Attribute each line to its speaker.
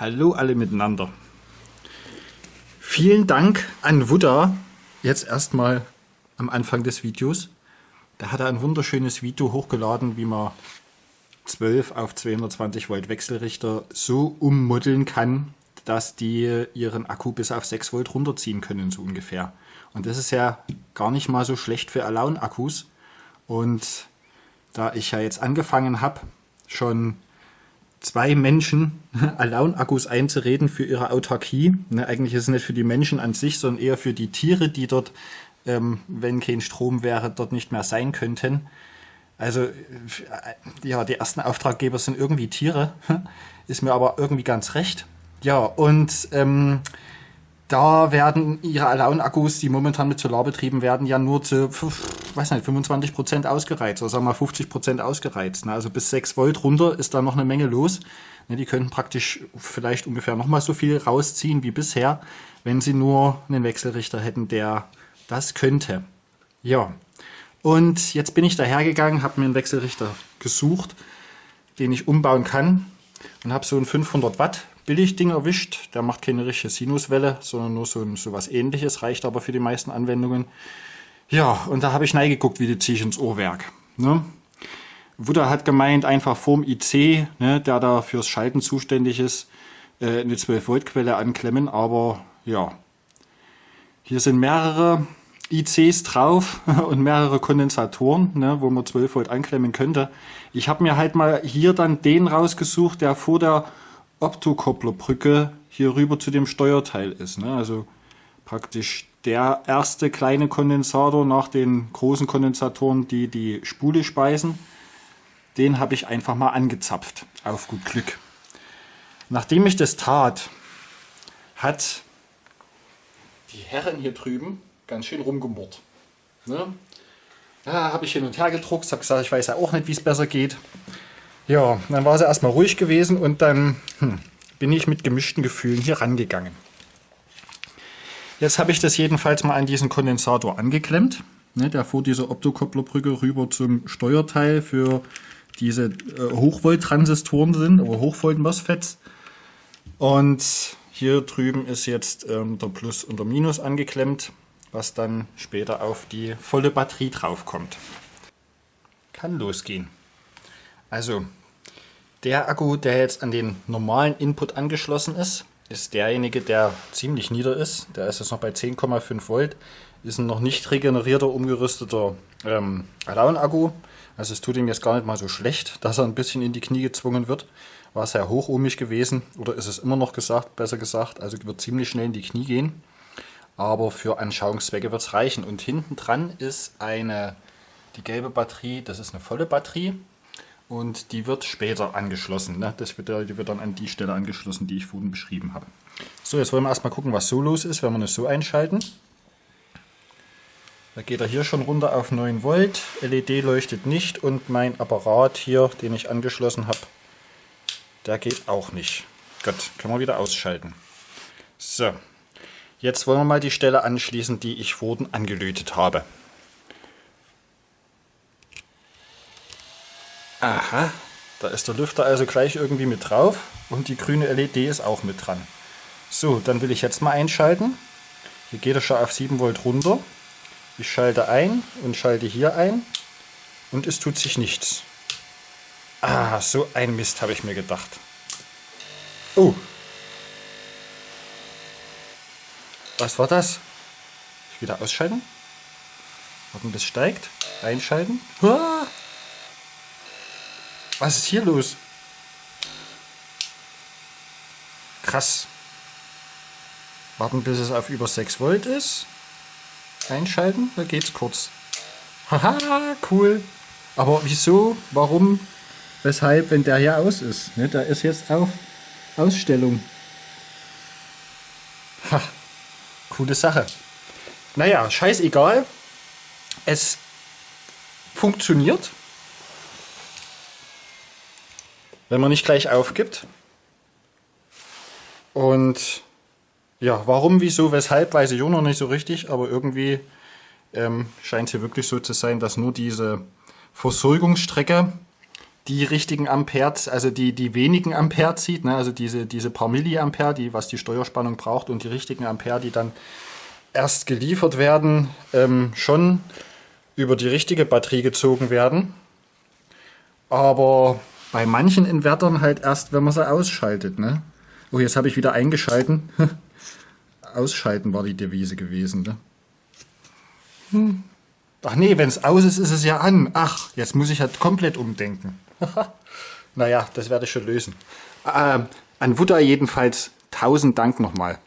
Speaker 1: Hallo alle miteinander. Vielen Dank an Wudda, jetzt erstmal am Anfang des Videos. Da hat er ein wunderschönes Video hochgeladen, wie man 12 auf 220 Volt Wechselrichter so ummodeln kann, dass die ihren Akku bis auf 6 Volt runterziehen können, so ungefähr. Und das ist ja gar nicht mal so schlecht für Alone-Akkus. Und da ich ja jetzt angefangen habe, schon zwei Menschen Alone-Akkus einzureden für ihre Autarkie. Ne, eigentlich ist es nicht für die Menschen an sich, sondern eher für die Tiere, die dort, ähm, wenn kein Strom wäre, dort nicht mehr sein könnten. Also äh, ja, die ersten Auftraggeber sind irgendwie Tiere, ist mir aber irgendwie ganz recht. Ja, und ähm, da werden ihre Alone-Akkus, die momentan mit Solar betrieben werden, ja nur zu, weiß nicht, 25 Prozent ausgereizt, oder sagen wir mal 50 Prozent ausgereizt. Ne? Also bis 6 Volt runter ist da noch eine Menge los. Ne, die könnten praktisch vielleicht ungefähr nochmal so viel rausziehen wie bisher, wenn sie nur einen Wechselrichter hätten, der das könnte. Ja, und jetzt bin ich dahergegangen, habe mir einen Wechselrichter gesucht, den ich umbauen kann und habe so einen 500 Watt Billigding erwischt. Der macht keine richtige Sinuswelle, sondern nur so, so was ähnliches, reicht aber für die meisten Anwendungen. Ja, und da habe ich reingeguckt, wie die ziehe ich ins Uhrwerk. Ne? Wutter hat gemeint, einfach vorm IC, ne, der da fürs Schalten zuständig ist, äh, eine 12 Volt Quelle anklemmen, aber ja. Hier sind mehrere ICs drauf und mehrere Kondensatoren, ne, wo man 12 Volt anklemmen könnte. Ich habe mir halt mal hier dann den rausgesucht, der vor der Optokopplerbrücke hier rüber zu dem Steuerteil ist. Ne? Also praktisch der erste kleine Kondensator nach den großen Kondensatoren, die die Spule speisen. Den habe ich einfach mal angezapft, auf gut Glück. Nachdem ich das tat, hat die Herren hier drüben ganz schön rumgemurrt. Ne? Da habe ich hin und her gedruckt, habe gesagt, ich weiß ja auch nicht, wie es besser geht. Ja, dann war sie erstmal ruhig gewesen und dann hm, bin ich mit gemischten Gefühlen hier rangegangen. Jetzt habe ich das jedenfalls mal an diesen Kondensator angeklemmt. Ne, der vor dieser Optokopplerbrücke rüber zum Steuerteil für diese äh, Hochvolt-Transistoren sind, oder Hochvolt-MOSFETs. Und hier drüben ist jetzt ähm, der Plus und der Minus angeklemmt, was dann später auf die volle Batterie draufkommt. Kann losgehen. Also der Akku, der jetzt an den normalen Input angeschlossen ist, ist derjenige, der ziemlich nieder ist. Der ist jetzt noch bei 10,5 Volt. Ist ein noch nicht regenerierter, umgerüsteter ähm, Alone-Akku. Also es tut ihm jetzt gar nicht mal so schlecht, dass er ein bisschen in die Knie gezwungen wird. War sehr hochohmig gewesen, oder ist es immer noch gesagt, besser gesagt. Also wird ziemlich schnell in die Knie gehen. Aber für Anschauungszwecke wird es reichen. Und hinten dran ist eine, die gelbe Batterie, das ist eine volle Batterie und die wird später angeschlossen. Ne? Das wird, die wird dann an die Stelle angeschlossen, die ich vorhin beschrieben habe. So, jetzt wollen wir erstmal gucken, was so los ist, wenn wir es so einschalten. Da geht er hier schon runter auf 9 Volt, LED leuchtet nicht und mein Apparat hier, den ich angeschlossen habe, der geht auch nicht. Gut, können wir wieder ausschalten. So, jetzt wollen wir mal die Stelle anschließen, die ich vorhin angelötet habe. Aha, da ist der Lüfter also gleich irgendwie mit drauf und die grüne LED ist auch mit dran. So, dann will ich jetzt mal einschalten. Hier geht er schon auf 7 Volt runter. Ich schalte ein und schalte hier ein und es tut sich nichts. Ah, so ein Mist habe ich mir gedacht. Oh. Was war das? Wieder ausschalten. Warten, bis steigt. Einschalten. Ah. Was ist hier los? Krass. Warten, bis es auf über 6 Volt ist. Einschalten, da geht's kurz. Haha, cool. Aber wieso, warum, weshalb, wenn der hier aus ist? Ne, da ist jetzt auf Ausstellung. Ha, coole Sache. Naja, scheißegal. Es funktioniert. Wenn man nicht gleich aufgibt. Und ja, warum, wieso, weshalb, weiß ich auch noch nicht so richtig, aber irgendwie ähm, scheint es hier wirklich so zu sein, dass nur diese Versorgungsstrecke, die richtigen Ampere, also die, die wenigen Ampere zieht, ne? also diese, diese paar Milliampere, die, was die Steuerspannung braucht und die richtigen Ampere, die dann erst geliefert werden, ähm, schon über die richtige Batterie gezogen werden. Aber bei manchen Invertern halt erst, wenn man sie ausschaltet. Ne? Oh, jetzt habe ich wieder eingeschalten. Ausschalten war die Devise gewesen. Ne? Hm. Ach nee, wenn es aus ist, ist es ja an. Ach, jetzt muss ich halt komplett umdenken. naja, das werde ich schon lösen. Ähm, an Wutter jedenfalls tausend Dank nochmal.